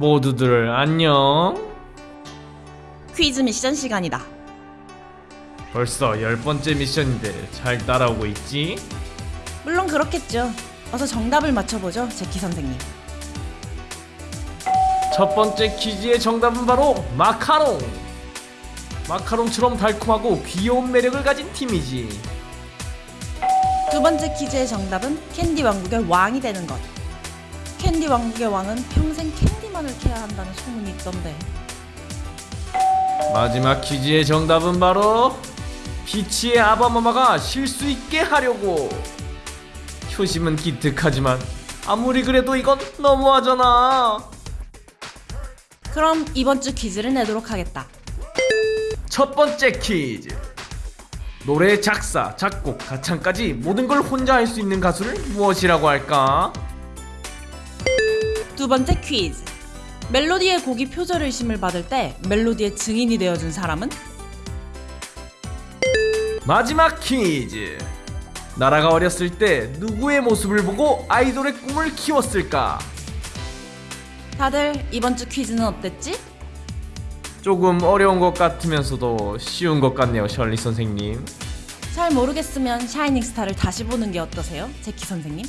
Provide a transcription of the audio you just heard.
모두들 안녕. 퀴즈 미션 시간이다. 벌써 열 번째 미션인데 잘 따라오고 있지? 물론 그렇겠죠. 어서 정답을 맞춰보죠, 제키 선생님. 첫 번째 퀴즈의 정답은 바로 마카롱. 마카롱처럼 달콤하고 귀여운 매력을 가진 팀이지. 두 번째 퀴즈의 정답은 캔디 왕국의 왕이 되는 것. 캔디 왕국의 왕은 평생 캔디만을 캐야 한다는 소문이 있던데. 마지막 퀴즈의 정답은 바로 피치의 아바마마가 쉴 수 있게 하려고. 효심은 기특하지만 아무리 그래도 이건 너무하잖아. 그럼 이번 주 퀴즈를 내도록 하겠다. 첫 번째 퀴즈. 노래 작사, 작곡, 가창까지 모든 걸 혼자 할 수 있는 가수를 무엇이라고 할까? 두 번째 퀴즈. 멜로디의 곡이 표절 의심을 받을 때 멜로디의 증인이 되어준 사람은? 마지막 퀴즈. 나라가 어렸을 때 누구의 모습을 보고 아이돌의 꿈을 키웠을까? 다들 이번 주 퀴즈는 어땠지? 조금 어려운 것 같으면서도 쉬운 것 같네요, 셜리 선생님. 잘 모르겠으면 샤이닝 스타를 다시 보는 게 어떠세요, 제키 선생님?